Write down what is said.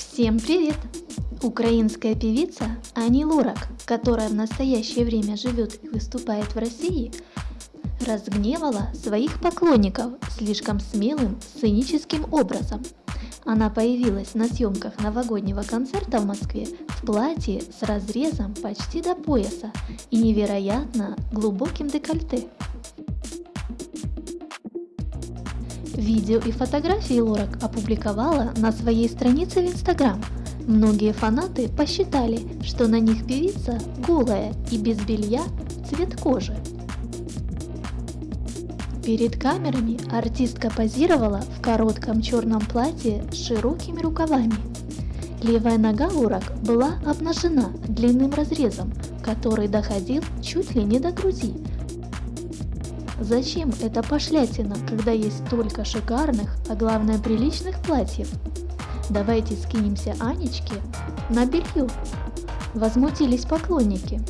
Всем привет! Украинская певица Ани Лорак, которая в настоящее время живет и выступает в России, разгневала своих поклонников слишком смелым сценическим образом. Она появилась на съемках новогоднего концерта в Москве в платье с разрезом почти до пояса и невероятно глубоким декольте. Видео и фотографии Лорак опубликовала на своей странице в Инстаграм. Многие фанаты посчитали, что на них певица голая и без белья цвет кожи. Перед камерами артистка позировала в коротком черном платье с широкими рукавами. Левая нога Лорак была обнажена длинным разрезом, который доходил чуть ли не до груди, Зачем эта пошлятина, когда есть столько шикарных, а главное приличных платьев? Давайте скинемся Анечке на белье. Возмутились поклонники.